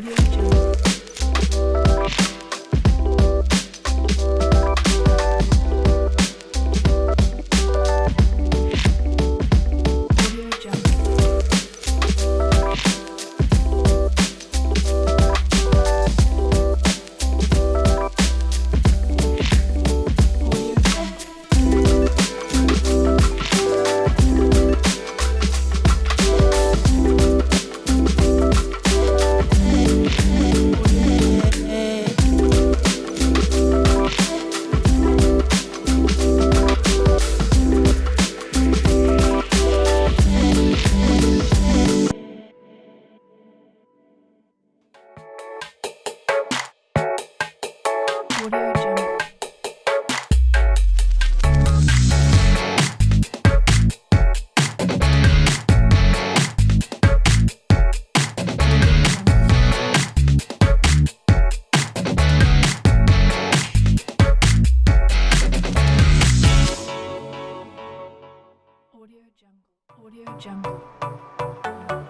Audio Jungle. Audio Jungle. Audio Jungle.